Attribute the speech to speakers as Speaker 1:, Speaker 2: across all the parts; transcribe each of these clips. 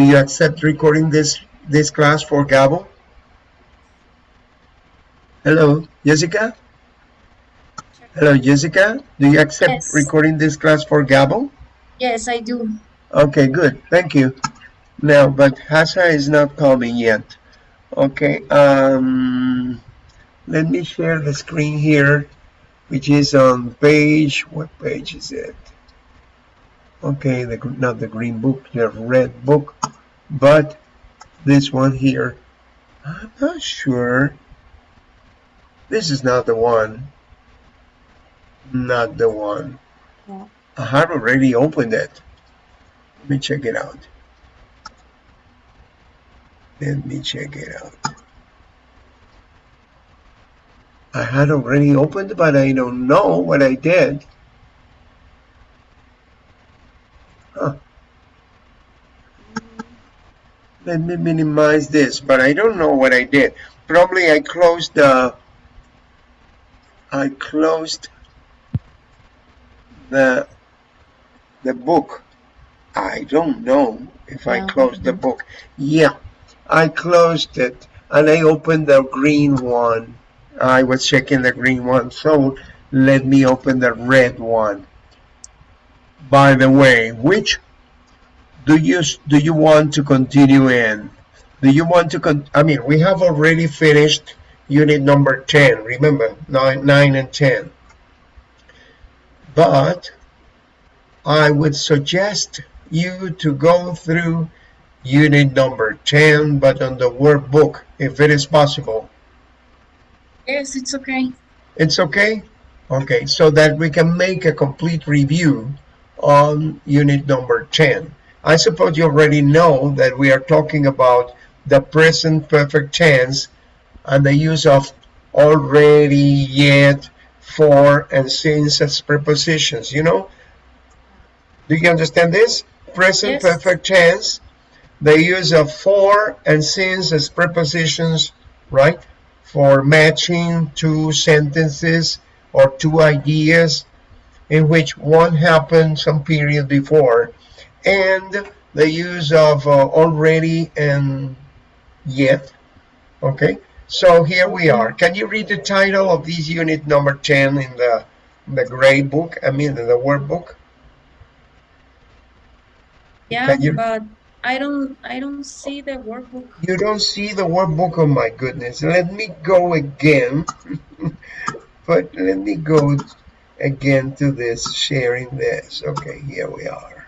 Speaker 1: Do you accept recording this this class for Gabo? Hello, Jessica? Hello, Jessica. Do you accept
Speaker 2: Yes.
Speaker 1: recording this class for Gabo?
Speaker 2: Yes, I do.
Speaker 1: Okay, good. Thank you. Now, but Hasa is not coming yet. Okay, um, let me share the screen here, which is on page, what page is it? Okay, the not the green book, the red book, but this one here. I'm not sure. This is not the one. Not the one.
Speaker 2: Yeah.
Speaker 1: I have already opened it. Let me check it out. Let me check it out. I had already opened, but I don't know what I did. Huh. Let me minimize this, but I don't know what I did. Probably I closed the. I closed the the book. I don't know if I closed the book. Yeah, I closed it and I opened the green one. I was checking the green one, so let me open the red one. By the way, which do you do you want to continue in? Do you want to con? I mean, we have already finished unit number ten. Remember, nine, nine, and ten. But I would suggest you to go through unit number 10, but on the workbook, if it is possible.
Speaker 2: Yes, it's okay.
Speaker 1: It's okay? Okay, so that we can make a complete review on unit number 10. I suppose you already know that we are talking about the present perfect tense and the use of already, yet, for, and since as prepositions, you know? Do you understand this? Present
Speaker 2: Yes.
Speaker 1: perfect tense, the use of for and since as prepositions, right? For matching two sentences or two ideas in which one happened some period before, and the use of uh, already and yet. Okay, so here we are. Can you read the title of this unit number 10 in the, the gray book, I mean the workbook?
Speaker 2: Yeah,
Speaker 1: you-
Speaker 2: but I don't I don't see the workbook.
Speaker 1: You don't see the workbook, oh my goodness. Let me go again. but let me go again to this, sharing this. Okay, here we are.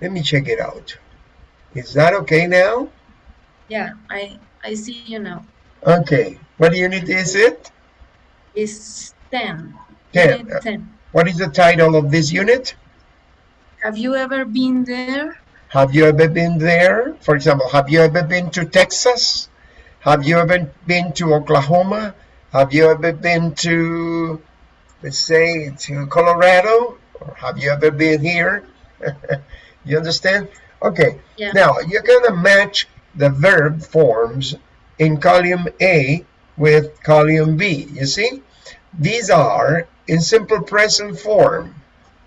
Speaker 1: Let me check it out. Is that okay now?
Speaker 2: Yeah, I I see you now.
Speaker 1: Okay, what unit is it?
Speaker 2: It's 10.
Speaker 1: 10.
Speaker 2: 10.
Speaker 1: What is the title of this unit?
Speaker 2: Have you ever been there?
Speaker 1: Have you ever been there? For example, have you ever been to Texas? Have you ever been to Oklahoma? Have you ever been to, let's say, to Colorado? Or have you ever been here? you understand? Okay.
Speaker 2: Yeah.
Speaker 1: Now, you're going to match the verb forms in column A with column B. You see? These are in simple present form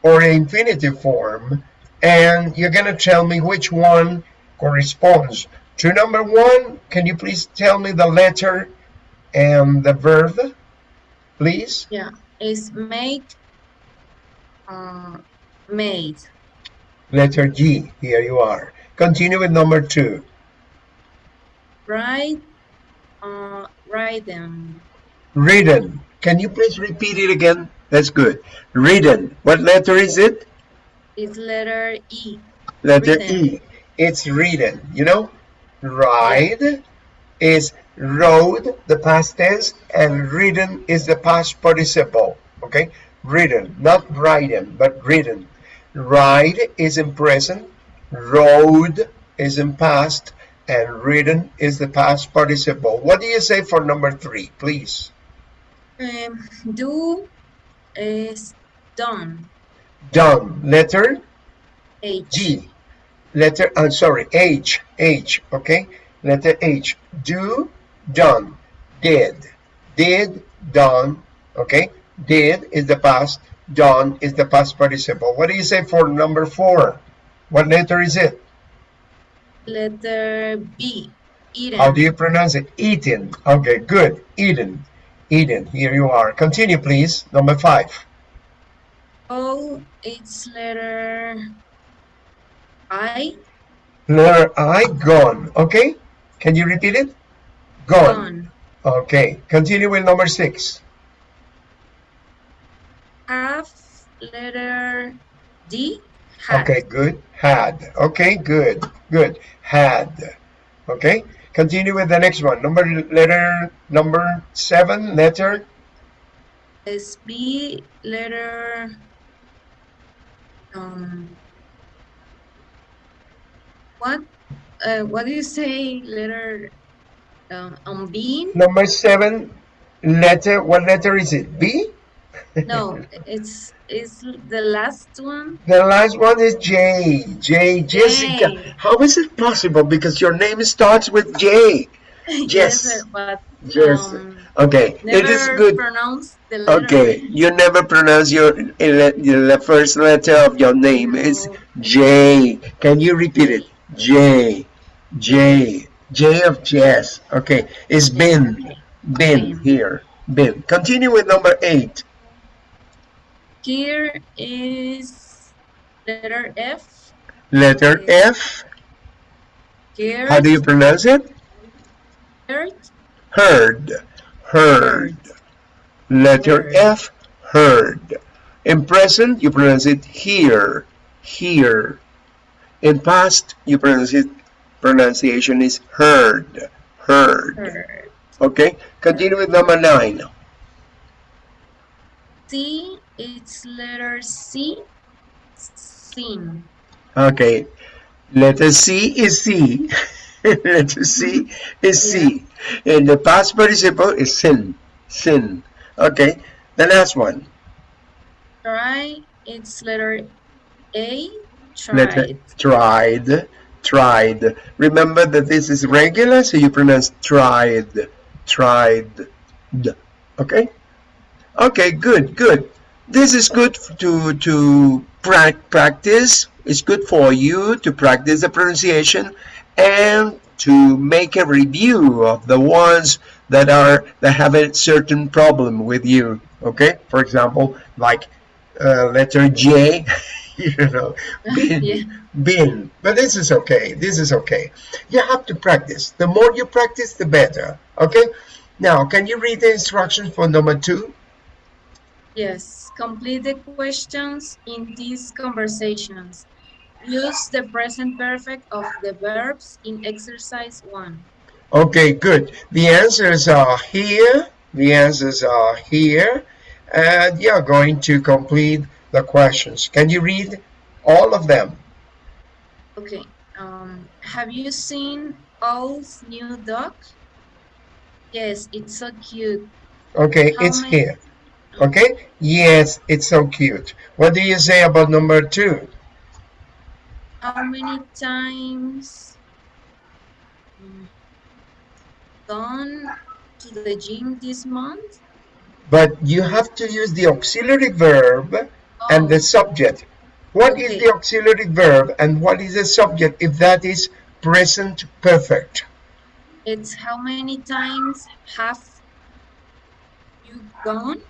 Speaker 1: or infinitive form and you're going to tell me which one corresponds to number one. Can you please tell me the letter and the verb, please?
Speaker 2: Yeah, it's made. Uh, made.
Speaker 1: Letter G, here you are. Continue with number two.
Speaker 2: Write. Uh, write them.
Speaker 1: Written. Can you please repeat it again? That's good. Written. What letter is it?
Speaker 2: It's letter E.
Speaker 1: Letter
Speaker 2: Written.
Speaker 1: E. It's written. You know, ride is rode, the past tense, and written is the past participle. Okay, written, not written, but written. Ride is in present, rode is in past, and written is the past participle. What do you say for number three, please?
Speaker 2: Um, do is done.
Speaker 1: Done. Letter
Speaker 2: H.
Speaker 1: G. Letter, I'm sorry, H, H, okay? Letter H, do, done, did, did, done, okay? Did is the past, done is the past participle. What do you say for number four? What letter is it?
Speaker 2: letter B. Eden.
Speaker 1: How do you pronounce it? Eaten. Okay, good. Eden. Eden. Here you are. Continue, please. Number five.
Speaker 2: Oh, it's letter I.
Speaker 1: Letter I, gone. Okay? Can you repeat it? Gone.
Speaker 2: Gone.
Speaker 1: Okay. Continue with number six.
Speaker 2: Have letter D. Had.
Speaker 1: Okay, good. Had. Okay, good. Good. Had. Okay. Continue with the next one. Number letter number seven. Letter
Speaker 2: Is B letter um what uh, what do you say letter um, on bean?
Speaker 1: number seven. Letter. What letter is it? B.
Speaker 2: No, it's it's the last one.
Speaker 1: The last one is J. J. Jessica.
Speaker 2: J.
Speaker 1: How is it possible? Because your name starts with J. Yes.
Speaker 2: sir, but
Speaker 1: Yes.
Speaker 2: um,
Speaker 1: Okay. It is good.
Speaker 2: pronounce the letter.
Speaker 1: Okay. You never pronounce your the first letter of your name. It's
Speaker 2: No.
Speaker 1: J. Can you repeat it? J. J. J of Jess. Okay. It's. Bin Bin. here. Bin. Continue with number eight.
Speaker 2: Here is letter F.
Speaker 1: Letter F.
Speaker 2: Here.
Speaker 1: How do you pronounce it?
Speaker 2: Heard.
Speaker 1: Heard. Heard. Letter
Speaker 2: Heard.
Speaker 1: F. Heard. In present, you pronounce it here. Here. In past, you pronounce it. Pronunciation is heard. Heard.
Speaker 2: Heard.
Speaker 1: Okay. Continue with number nine.
Speaker 2: C. It's letter C. Seen.
Speaker 1: Okay. Letter C is C. Letter C is C. And the past participle is sin. Sin. Okay. The last one.
Speaker 2: Try. It's letter A.
Speaker 1: Letter
Speaker 2: Tried.
Speaker 1: tried. Tried. Remember that this is regular, so you pronounce tried. Tried. Okay? Okay, good, good. This is good to to pra practice. It's good for you to practice the pronunciation and to make a review of the ones that are that have a certain problem with you. Okay? For example, like uh, letter J, you know, bin,
Speaker 2: Yeah.
Speaker 1: bin. But this is okay. This is okay. You have to practice. The more you practice, the better. Okay? Now, can you read the instructions for number two?
Speaker 2: Yes. Complete the questions in these conversations. Use the present perfect of the verbs in exercise one.
Speaker 1: Okay, good. The answers are here. The answers are here. And you're going to complete the questions. Can you read all of them?
Speaker 2: Okay. Um, have you seen Owl's new dog? Yes, it's so cute.
Speaker 1: Okay,
Speaker 2: How
Speaker 1: it's
Speaker 2: many-
Speaker 1: here. Okay? Yes, it's so cute. What do you say about number two?
Speaker 2: How many times gone to the gym this month?
Speaker 1: But you have to use the auxiliary verb and the
Speaker 2: Oh,
Speaker 1: subject. What is
Speaker 2: Okay.
Speaker 1: the auxiliary verb and what is the subject if that is present perfect?
Speaker 2: it's how many times have you gone?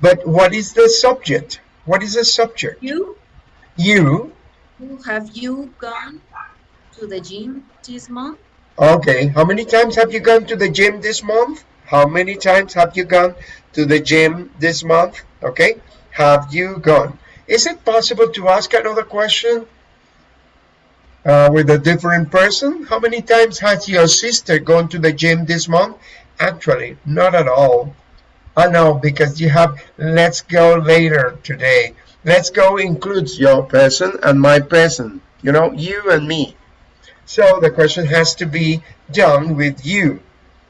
Speaker 1: But what is the subject? What is the subject?
Speaker 2: You?
Speaker 1: You.
Speaker 2: Have you gone to the gym this month?
Speaker 1: Okay. How many times have you gone to the gym this month? How many times have you gone to the gym this month? Okay. Have you gone? Is it possible to ask another question uh, with a different person? How many times has your sister gone to the gym this month? Actually, not at all. Uh, I know because you have let's go later today. Let's go includes your person and my person. You know, you and me. So the question has to be done with you.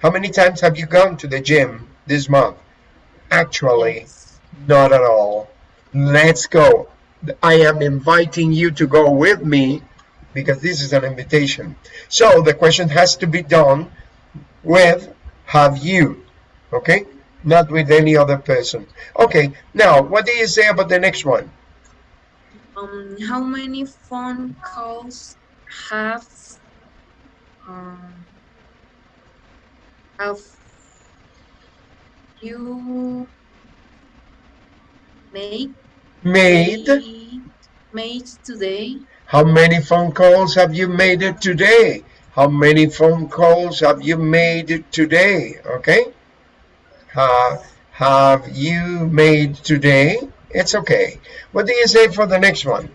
Speaker 1: How many times have you gone to the gym this month? Actually,
Speaker 2: Yes.
Speaker 1: not at all. Let's go. I am inviting you to go with me because this is an invitation. So the question has to be done with have you. Okay? Not with any other person. Okay, now what do you say about the next one?
Speaker 2: Um, how many phone calls have um, have you made
Speaker 1: Made.
Speaker 2: made, made today?
Speaker 1: How many phone calls have you made today? How many phone calls have you made today? Okay. Uh, have you made today? It's okay. What do you say for the next one?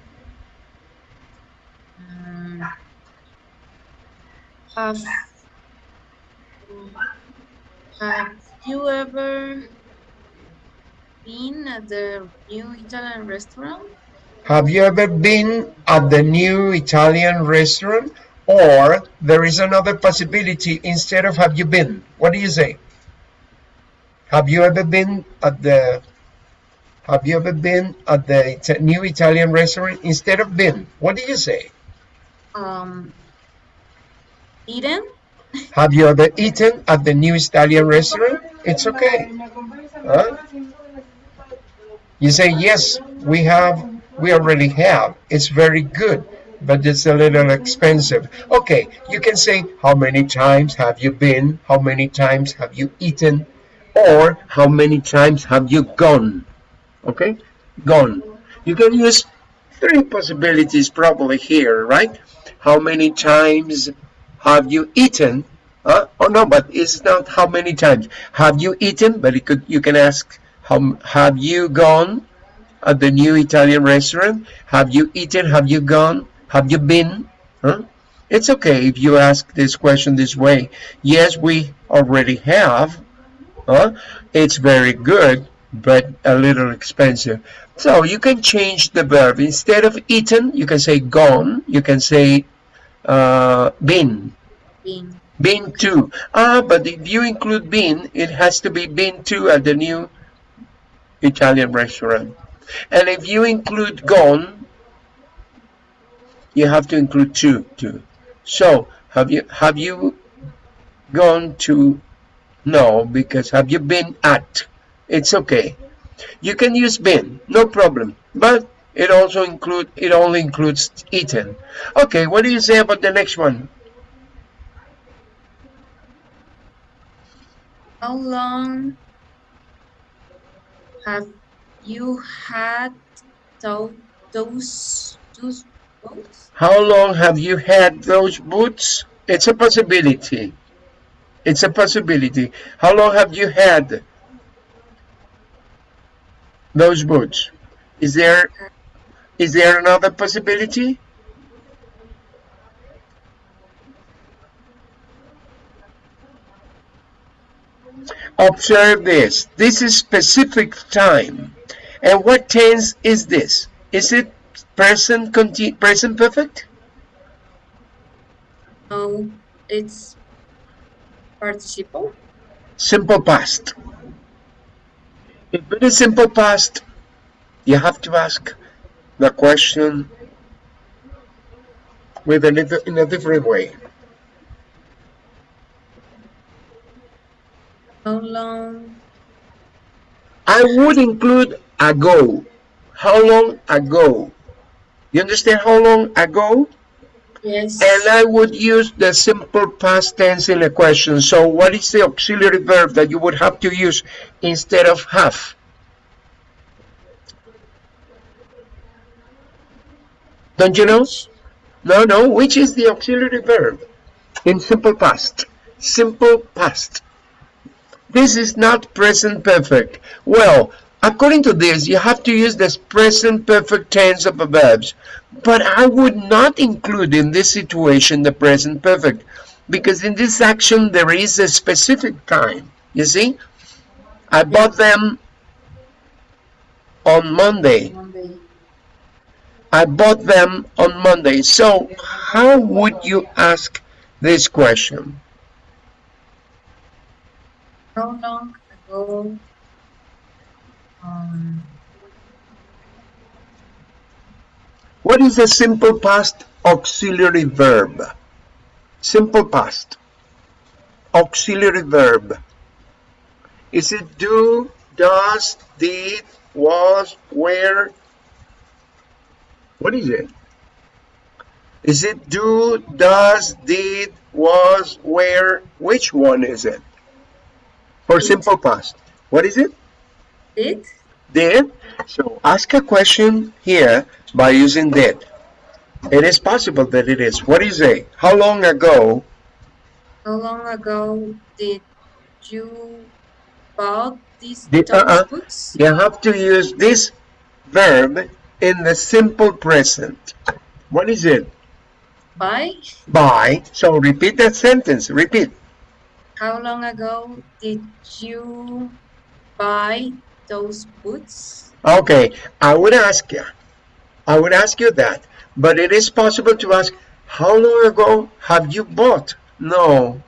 Speaker 2: Um, have have you ever been at the new Italian restaurant?
Speaker 1: Have you ever been at the new Italian restaurant? Or there is another possibility instead of have you been? What do you say? Have you ever been at the have you ever been at the new Italian restaurant instead of been? What do you say?
Speaker 2: Um, eaten?
Speaker 1: Have you ever eaten at the new Italian restaurant? It's okay. Huh? You say yes, we have, we already have. It's very good, but it's a little expensive. Okay, you can say how many times have you been? How many times have you eaten? Or how many times have you gone? Okay, gone. You can use three possibilities probably here, right? How many times have you eaten? Uh, oh no, but it's not how many times. Have you eaten? But it could you can ask how have you gone at the new Italian restaurant? Have you eaten? Have you gone? Have you been? Huh? It's okay if you ask this question this way. Yes, we already have. Huh? It's very good, but a little expensive. So you can change the verb. Instead of eaten, you can say gone. You can say uh, been.
Speaker 2: Been.
Speaker 1: Been to. Ah, but if you include been, it has to be been to at the new Italian restaurant. And if you include gone, you have to include to too. So have you have you gone to no because have you been at? It's okay. You can use been no problem. But it also include it only includes eaten. Okay what do you say about the next one?
Speaker 2: How long have you had those those books?
Speaker 1: how long have you had those boots? It's a possibility it's a possibility. How long have you had those boots? Is there is there another possibility? Observe this. This is specific time. And what tense is this? Is it present present perfect?
Speaker 2: No, it's participle.
Speaker 1: simple past if it is simple past you have to ask the question with a little in a different way
Speaker 2: How long
Speaker 1: I would include ago. How long ago? You understand how long ago?
Speaker 2: Yes.
Speaker 1: And I would use the simple past tense in a question. So what is the auxiliary verb that you would have to use instead of have? Don't you know? No, no. Which is the auxiliary verb in simple past? Simple past. This is not present perfect. Well, according to this, you have to use the present perfect tense of verbs. But I would not include in this situation the present perfect because in this action there is a specific time. You see? I bought them on Monday.
Speaker 2: Monday.
Speaker 1: I bought them on Monday. So how would you ask this question?
Speaker 2: How long ago? Um,
Speaker 1: What is a simple past auxiliary verb? Simple past. Auxiliary verb. Is it do, does, did, was, where? What is it? Is it do, does, did, was, where? Which one is it? For simple past. What is it?
Speaker 2: Did?
Speaker 1: Did. So ask a question here by using did. It is possible that it is. What do you say? How long ago
Speaker 2: How long ago did you bought these
Speaker 1: Did-
Speaker 2: those
Speaker 1: uh-uh.
Speaker 2: books?
Speaker 1: you have to use this verb in the simple present? What is it?
Speaker 2: Buy?
Speaker 1: By. So repeat that sentence. Repeat.
Speaker 2: How long ago did you buy those boots?
Speaker 1: Okay, I would ask you. I would ask you that. But it is possible to ask, how long ago have you bought? No,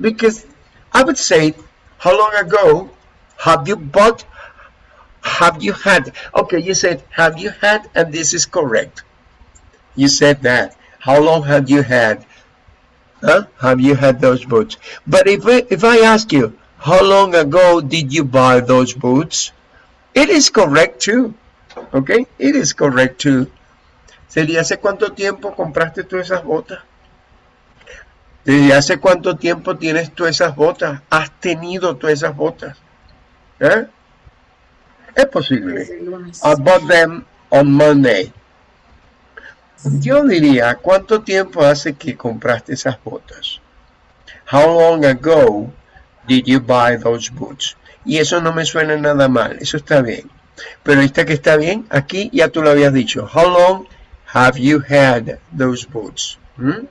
Speaker 1: because I would say, how long ago have you bought? Have you had? Okay, you said, have you had? And this is correct. You said that. How long have you had? Huh? Have you had those boots? But if if I ask you, how long ago did you buy those boots? It is correct too. Okay, it is correct too. Sería hace cuánto tiempo compraste tú esas botas? ¿Desde hace cuánto tiempo tienes tú esas botas? ¿Has tenido tú esas botas? ¿Eh? Es posible.
Speaker 2: Lunes.
Speaker 1: I bought them on Monday. Yo diría, ¿cuánto tiempo hace que compraste esas botas? How long ago did you buy those boots? Y eso no me suena nada mal, eso está bien. Pero esta que está bien, aquí ya tú lo habías dicho. How long have you had those boots? Hmm?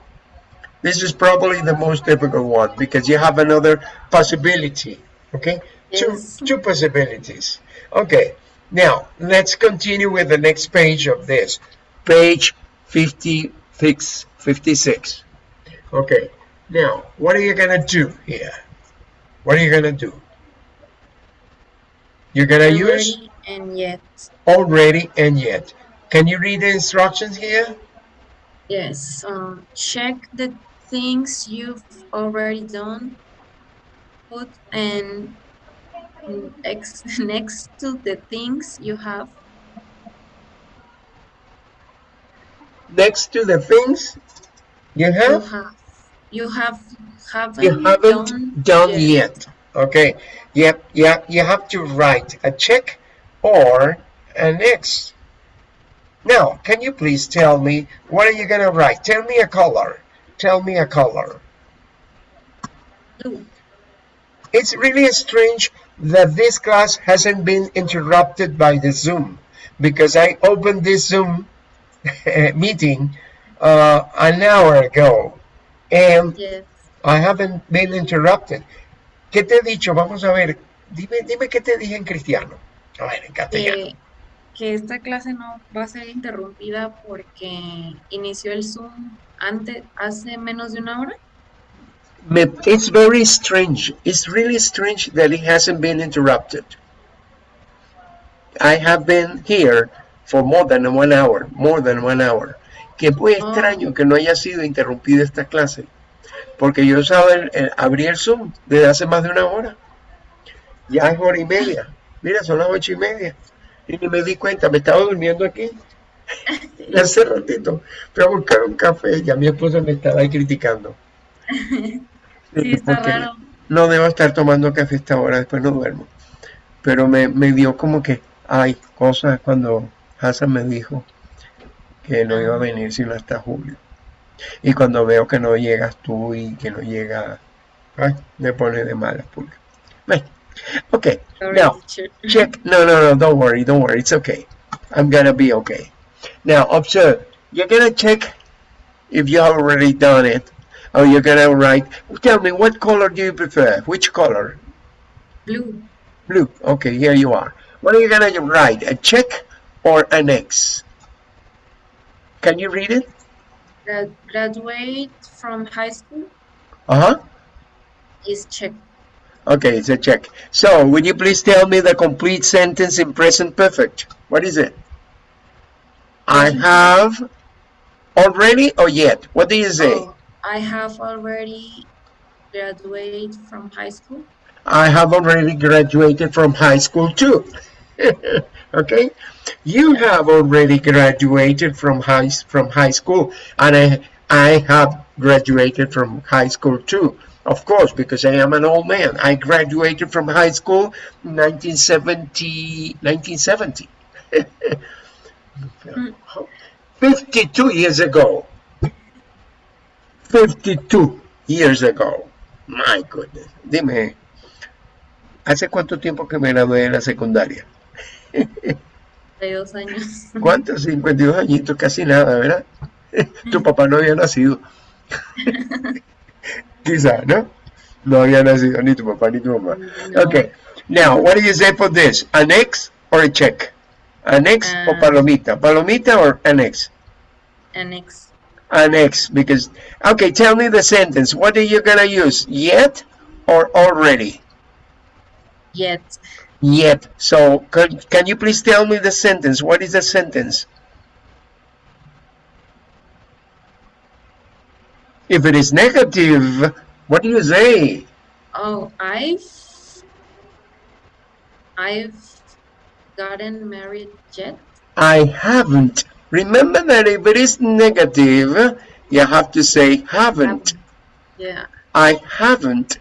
Speaker 1: This is probably the most difficult one because you have another possibility. Okay?
Speaker 2: Yes.
Speaker 1: Two, two possibilities. Okay. Now, let's continue with the next page of this. Page 56. 56. Okay. Now, what are you going to do here? What are you going to do? You're going to use
Speaker 2: Already and yet.
Speaker 1: already and yet. Can you read the instructions here?
Speaker 2: Yes. Um, check the things you've already done. Put and ex next to the things you have.
Speaker 1: Next to the things you have?
Speaker 2: You
Speaker 1: have.
Speaker 2: You have haven't,
Speaker 1: you haven't done yet. Okay. Yep. Yeah. You have to write a check or an X. Now, can you please tell me what are you gonna write? Tell me a color. Tell me a color.
Speaker 2: Blue.
Speaker 1: It's really strange that this class hasn't been interrupted by the Zoom because I opened this Zoom meeting uh, an hour ago and
Speaker 2: Yes.
Speaker 1: I haven't been interrupted. ¿Qué te he dicho? Vamos a ver. Dime, dime qué te dije en cristiano. A ver, en castellano.
Speaker 2: Que, que esta clase no va a ser interrumpida porque inició el Zoom antes, hace menos de una hora.
Speaker 1: Me- It's very strange. It's really strange that it hasn't been interrupted. I have been here for more than one hour, more than one hour. Que es muy
Speaker 2: Oh.
Speaker 1: extraño que no haya sido interrumpida esta clase. Porque yo usaba el, el- abrí el Zoom desde hace más de una hora. Ya es hora y media. Mira, son las ocho y media. Y ni me di cuenta, me estaba durmiendo aquí. Hace ratito fui a buscar un café y a mi esposa me estaba ahí criticando.
Speaker 2: Sí, está raro.
Speaker 1: No debo estar tomando café a esta hora, después no duermo. Pero me, me dio como que hay cosas cuando Hassan me dijo que no iba a venir sino hasta julio. Y cuando veo que no llegas tú y que no llega, ay, me pone de malas pulgas. Okay, now check. No, no, no, don't worry, don't worry, it's okay. I'm gonna be okay. Now observe, you're gonna check if you have already done it, or you're gonna write. Tell me, what color do you prefer? Which color?
Speaker 2: Blue.
Speaker 1: Blue. Okay, here you are. What are you gonna write? A check or an X? Can you read it?
Speaker 2: Grad- graduate from high school
Speaker 1: Uh-huh.
Speaker 2: is check.
Speaker 1: Okay, it's a check. So, would you please tell me the complete sentence in present perfect? What is it? I have already or yet? What do you say?
Speaker 2: Oh, I have already graduated from high school.
Speaker 1: I have already graduated from high school too. okay? You have already graduated from high from high school, and I I have graduated from high school too. Of course, because I am an old man. I graduated from high school in 1970. 1970. 52 years ago. 52 years ago. My goodness. Dime, ¿hace cuánto tiempo que me gradué de la secundaria?
Speaker 2: 52 años.
Speaker 1: ¿Cuántos? 52 añitos, casi nada, ¿verdad? Tu papá no había nacido. Quizá, ¿no? No había nacido ni tu papá ni tu mamá.
Speaker 2: No.
Speaker 1: Okay. Now, what do you say for this? An X or a check? An X or
Speaker 2: Uh,
Speaker 1: palomita? Palomita or an X?
Speaker 2: Annex.
Speaker 1: An X because okay, tell me the sentence. What are you gonna use? Yet or already?
Speaker 2: Yet.
Speaker 1: Yet. So can, can you please tell me the sentence? What is the sentence? If it is negative, what do you say?
Speaker 2: Oh, I've I've gotten married yet.
Speaker 1: I haven't. Remember that if it is negative, you have to say haven't.
Speaker 2: Yeah.
Speaker 1: I haven't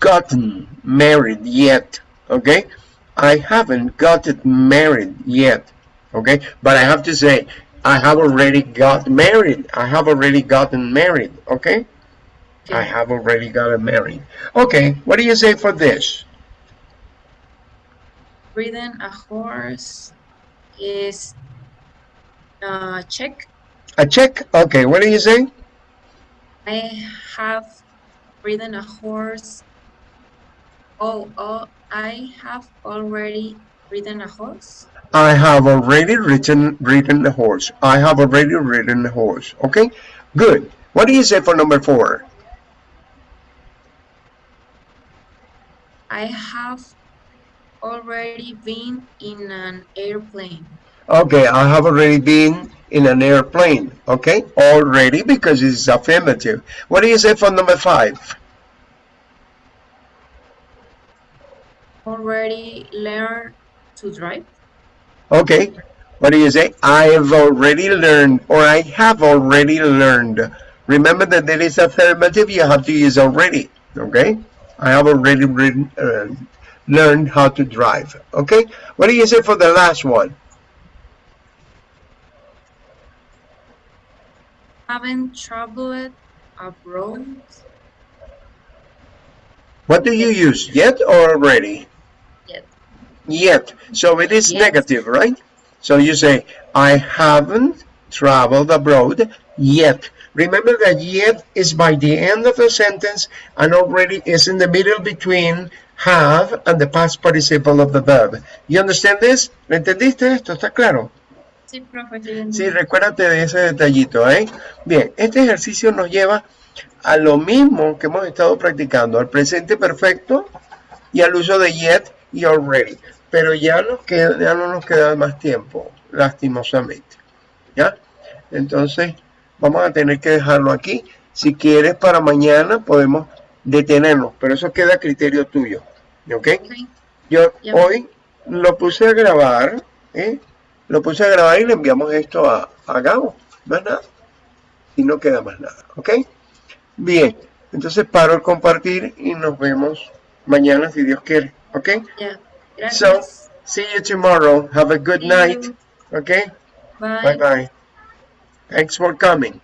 Speaker 1: gotten married yet. Okay? I haven't gotten married yet. Okay? But I have to say, I have already got married. I have already gotten married. Okay? I have already gotten married. Okay, what do you say for this?
Speaker 2: Ridden a horse is a check.
Speaker 1: A check? Okay, what do you say?
Speaker 2: I have ridden a horse. Oh, oh, I have already ridden a horse.
Speaker 1: I have already ridden ridden a horse. I have already ridden a horse. Okay, good. What do you say for number four?
Speaker 2: I have already been in an airplane.
Speaker 1: Okay, I have already been in an airplane. Okay, already because it's affirmative. What do you say for number five?
Speaker 2: Already learned to drive.
Speaker 1: Okay, what do you say? I've already learned or I have already learned. Remember that there is affirmative, you have to use already. Okay, I have already written, uh, learned how to drive. Okay, what do you say for the last one?
Speaker 2: Haven't traveled abroad.
Speaker 1: What do you use? Yet or already?
Speaker 2: Yet.
Speaker 1: So it is negative, right? So you say, I haven't traveled abroad yet. Remember that yet is by the end of the sentence and already is in the middle between have and the past participle of the verb. You understand this? ¿Lo entendiste esto? ¿Está claro?
Speaker 2: Sí, profe. Sí,
Speaker 1: recuérdate de ese detallito, ¿eh? Bien, este ejercicio nos lleva a lo mismo que hemos estado practicando, al presente perfecto y al uso de yet y already. Pero ya, nos queda, ya no nos queda más tiempo, lastimosamente. ¿Ya? Entonces, vamos a tener que dejarlo aquí. Si quieres, para mañana podemos detenernos, pero eso queda a criterio tuyo. ¿Ok?
Speaker 2: Ok.
Speaker 1: Yo hoy lo puse a grabar, ¿eh? Lo puse a grabar y le enviamos esto a, a Gabo, más nada. Y no queda más nada, ¿ok? Bien, entonces paro el compartir y nos vemos mañana si Dios quiere, ¿ok?
Speaker 2: Ya.
Speaker 1: So, see you tomorrow. Have a good night,
Speaker 2: you.
Speaker 1: ¿ok?
Speaker 2: Bye.
Speaker 1: Bye bye. Thanks for coming.